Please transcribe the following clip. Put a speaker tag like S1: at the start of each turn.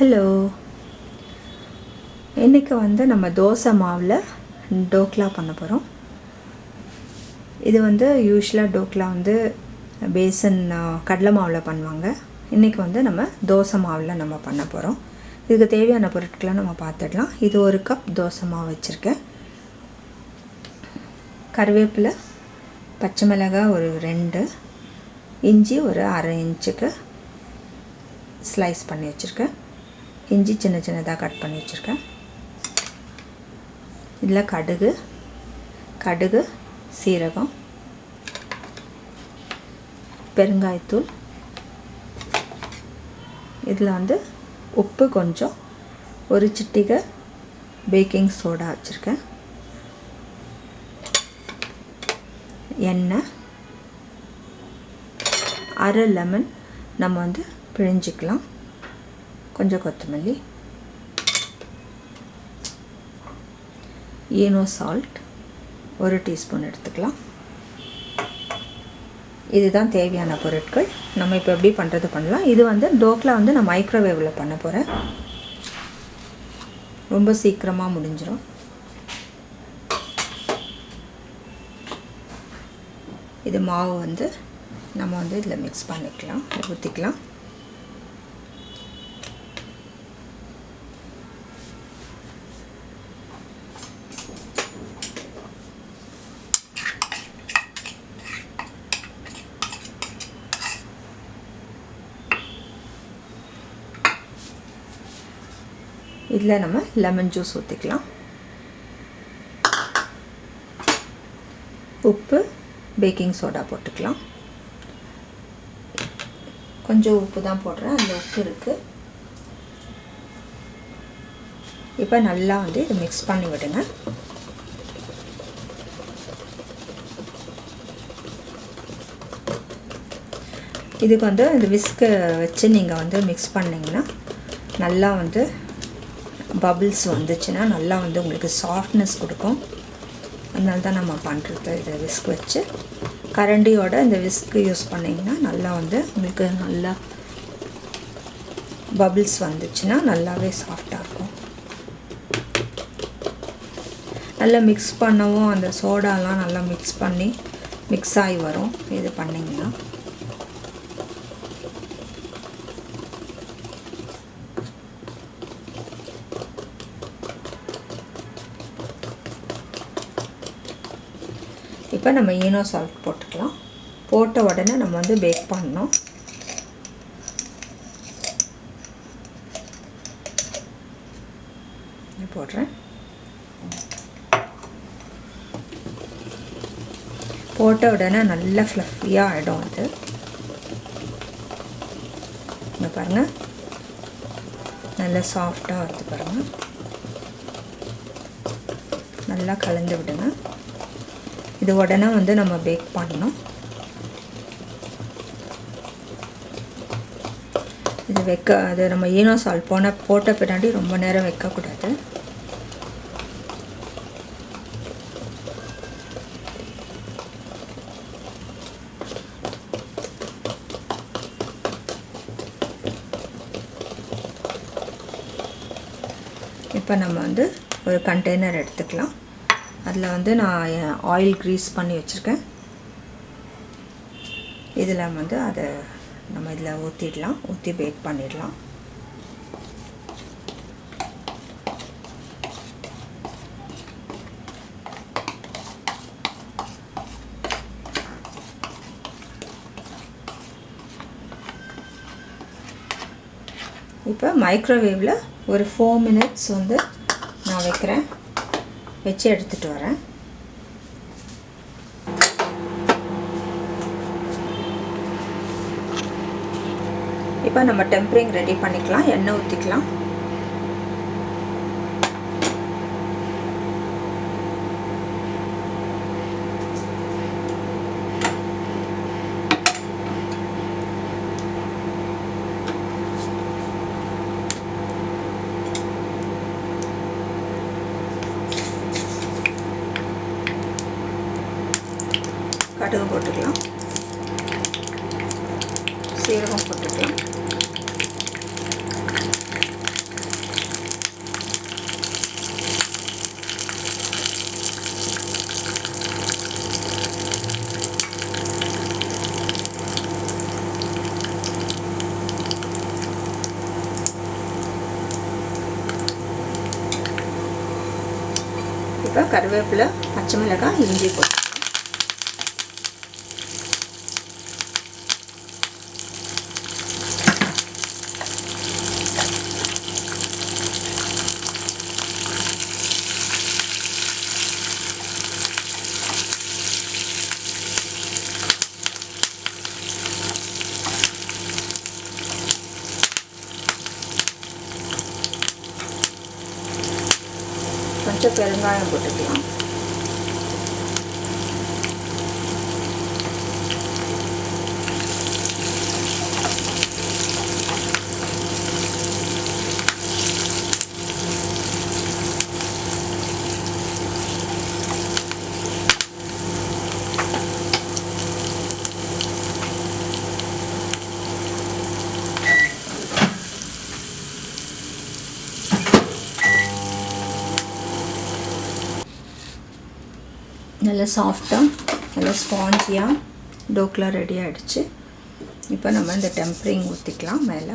S1: Hello இன்றைக்கி வந்து நம்ம தோசை மாவில் டோக்லா பண்ண போகிறோம் இது வந்து யூஸ்வலாக டோக்லா வந்து பேசன் கடலை மாவில் பண்ணுவாங்க. இன்றைக்கி வந்து நம்ம தோசை மாவில் நம்ம பண்ண போகிறோம் இதுக்கு தேவையான பொருட்களை நம்ம பார்த்துடலாம். இது ஒரு கப் தோசை மாவு வச்சுருக்கேன். கருவேப்பிலை பச்சை மிளகாய் ஒரு ரெண்டு இஞ்சி ஒரு அரை இன்ச்சுக்கு ஸ்லைஸ் பண்ணி வச்சுருக்கேன். இஞ்சி சின்ன சின்னதாக கட் பண்ணி வச்சுருக்கேன். இதில் கடுகு கடுகு சீரகம் பெருங்காயத்தூள். இதில் வந்து உப்பு கொஞ்சம் ஒரு சிட்டிகை பேக்கிங் சோடா வச்சுருக்கேன். எண்ணெய் அரை லெமன் நம்ம வந்து பிழிஞ்சிக்கலாம். கொஞ்சம் கொத்தமல்லி. ஈனோ சால்ட் ஒரு டீஸ்பூன் எடுத்துக்கலாம். இதுதான் தேவையான பொருட்கள். நம்ம இப்போ எப்படி பண்ணுறது பண்ணலாம். இது வந்து டோக்லா வந்து நான் மைக்ரோவேவில் பண்ண போகிறேன் ரொம்ப சீக்கிரமாக முடிஞ்சிடும் இது மாவு வந்து நம்ம வந்து இதில் மிக்ஸ் பண்ணிக்கலாம். ஊற்றிக்கலாம் இதில் நம்ம லெமன் ஜூஸ் ஊற்றிக்கலாம் உப்பு பேக்கிங் சோடா போட்டுக்கலாம். கொஞ்சம் உப்பு தான் போடுறேன் அந்த உப்பு இருக்குது இப்போ நல்லா வந்து இதை மிக்ஸ் பண்ணி விடுங்க. இதுக்கு வந்து இந்த விஸ்க்கு வச்சு நீங்கள் வந்து மிக்ஸ் பண்ணிங்கன்னா நல்லா வந்து பபிள்ஸ் வந்துச்சுன்னா நல்லா வந்து உங்களுக்கு சாஃப்ட்னஸ் கொடுக்கும். அதனால தான் நம்ம பண்ணுறது இதை விஸ்க் வச்சு கரண்டியோட இந்த விஸ்க்கு யூஸ் பண்ணிங்கன்னா நல்லா வந்து உங்களுக்கு நல்லா பபிள்ஸ் வந்துச்சுன்னா நல்லாவே சாஃப்டாக இருக்கும். நல்லா மிக்ஸ் பண்ணவும் அந்த சோடாலாம் நல்லா மிக்ஸ் பண்ணி மிக்ஸ் ஆகி வரும். இது பண்ணிங்கன்னா. இப்போ நம்ம ஈனோ சால்ட் போட்டுக்கலாம். போட்ட உடனே நம்ம வந்து பேக் பண்ணணும். போடுறேன். போட்ட உடனே நல்லா ஃப்ளஃபியாக ஆகிடும் அது. இங்கே பாருங்கள் நல்லா சாஃப்டாக வருது பாருங்கள் நல்லா கலந்து விடுங்க. இது உடனே வந்து நம்ம பேக் பண்ணணும். இது வைக்க அது நம்ம ஈனோ சால் போன போட்ட பின்னாடி ரொம்ப நேரம் வைக்கக்கூடாது. இப்போ நம்ம வந்து ஒரு கண்டெய்னர் எடுத்துக்கலாம். அதில் வந்து நான் ஆயில் க்ரீஸ் பண்ணி வச்சுருக்கேன். இதில் வந்து அதை நம்ம இதில் ஊற்றிடலாம் ஊற்றி பேக் பண்ணிடலாம். இப்போ மைக்ரோவேவில் ஒரு ஃபோர் மினிட்ஸ் வந்து நான் வைக்கிறேன். வச்சு எடுத்துகிட்டு வரேன். இப்போ நம்ம டெம்பரிங் ரெடி பண்ணிக்கலாம் எண்ணெய் ஊற்றிக்கலாம் கடுகு போட்டுக்கலாம். சீரகம் போட்டுக்கலாம். இப்போ கருவேப்பிலை பச்சை மிளகாய் இஞ்சி போட்டு கொஞ்சம் பெருங்காயம் போட்டுக்கலாம். நல்லா சாஃப்டாக நல்லா ஸ்பாஞ்சியாக டோக்லாம் ரெடி ஆகிடுச்சு இப்போ நம்ம இந்த டெம்பரிங் ஊற்றிக்கலாம் மேலே.